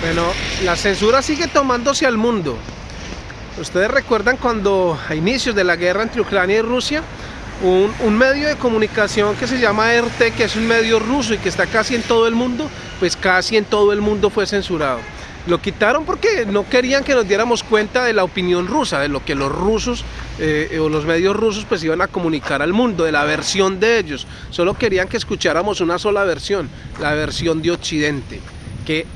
Bueno, la censura sigue tomándose al mundo. Ustedes recuerdan cuando a inicios de la guerra entre Ucrania y Rusia, un, un, medio de comunicación que se llama RT, que es un medio ruso y que está casi en todo el mundo, pues casi en todo el mundo fue censurado. Lo quitaron porque no querían que nos diéramos cuenta de la opinión rusa, de lo que los rusos eh, o los medios rusos pues iban a comunicar al mundo, de la versión de ellos. Solo querían que escucháramos una sola versión, la versión de Occidente, que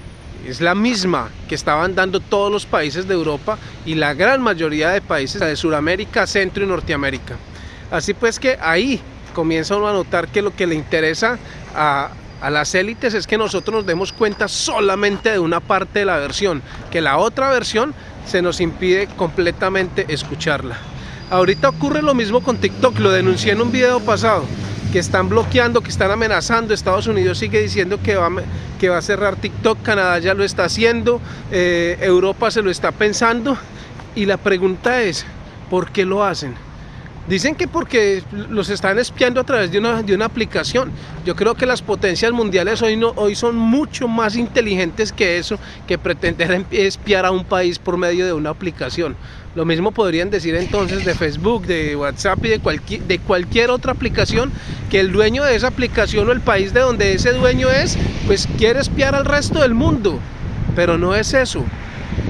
es la misma que estaban dando todos los países de Europa y la gran mayoría de países de Sudamérica, Centro y Norteamérica. Así pues que ahí comienza uno a notar que lo que le interesa a, a las élites es que nosotros nos demos cuenta solamente de una parte de la versión, que la otra versión se nos impide completamente escucharla. Ahorita ocurre lo mismo con TikTok, lo denuncié en un video pasado, que están bloqueando, que están amenazando, Estados Unidos sigue diciendo que va, que va a cerrar TikTok, Canadá ya lo está haciendo, eh, Europa se lo está pensando, y la pregunta es, ¿por qué lo hacen? Dicen que porque los están espiando a través de una, de una aplicación. Yo creo que las potencias mundiales hoy, no, hoy son mucho más inteligentes que eso, que pretender espiar a un país por medio de una aplicación. Lo mismo podrían decir entonces de Facebook, de WhatsApp y de cualquier, de cualquier otra aplicación, que el dueño de esa aplicación o el país de donde ese dueño es, pues quiere espiar al resto del mundo. Pero no es eso.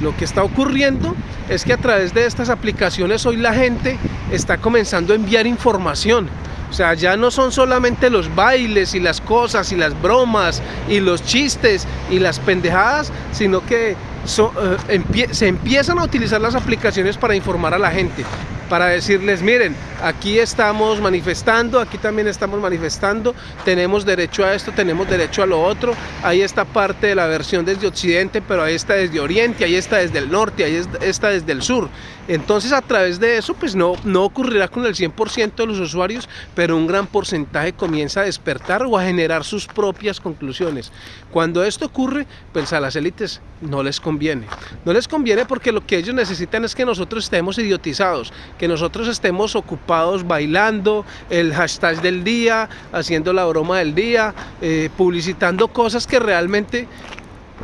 Lo que está ocurriendo es que a través de estas aplicaciones hoy la gente está comenzando a enviar información. O sea, ya no son solamente los bailes y las cosas y las bromas y los chistes y las pendejadas, sino que eh, se empiezan a utilizar las aplicaciones para informar a la gente para decirles, miren, aquí estamos manifestando, aquí también estamos manifestando, tenemos derecho a esto, tenemos derecho a lo otro, ahí está parte de la versión desde Occidente, pero ahí está desde Oriente, ahí está desde el norte, ahí está desde el sur. Entonces a través de eso, pues no, no ocurrirá con el 100% de los usuarios, pero un gran porcentaje comienza a despertar o a generar sus propias conclusiones. Cuando esto ocurre, pues a las élites no les conviene. No les conviene porque lo que ellos necesitan es que nosotros estemos idiotizados, que nosotros estemos ocupados bailando, el hashtag del día, haciendo la broma del día, eh, publicitando cosas que realmente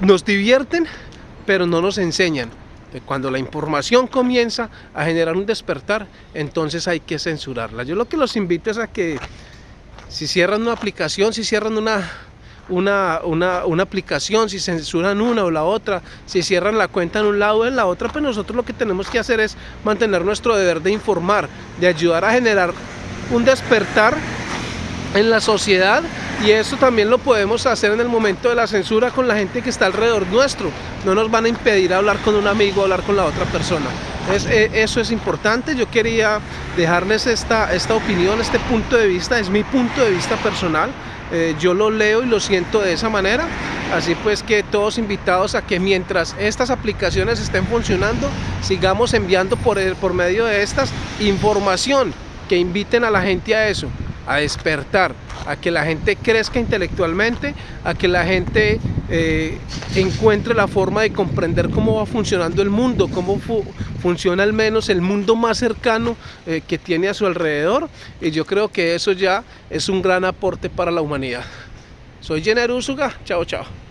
nos divierten, pero no nos enseñan. Cuando la información comienza a generar un despertar, entonces hay que censurarla. Yo lo que los invito es a que si cierran una aplicación, si cierran una, una, una, una, aplicación, si censuran una o la otra, si cierran la cuenta en un lado o en la otra, pues nosotros lo que tenemos que hacer es mantener nuestro deber de informar, de ayudar a generar un despertar en la sociedad y eso también lo podemos hacer en el momento de la censura con la gente que está alrededor nuestro. No nos van a impedir hablar con un amigo, hablar con la otra persona. Eh, eso es importante, yo quería dejarles esta, esta opinión, este punto de vista, es mi punto de vista personal. Eh, yo lo leo y lo siento de esa manera. Así pues que todos invitados a que mientras estas aplicaciones estén funcionando, sigamos enviando por, por medio de estas información que inviten a la gente a eso, a despertar, a que la gente crezca intelectualmente, a que la gente eh, encuentre la forma de comprender cómo va funcionando el mundo, cómo fu funciona al menos el mundo más cercano eh, que tiene a su alrededor y yo creo que eso ya es un gran aporte para la humanidad. Soy Jenner Usuga, chao chao.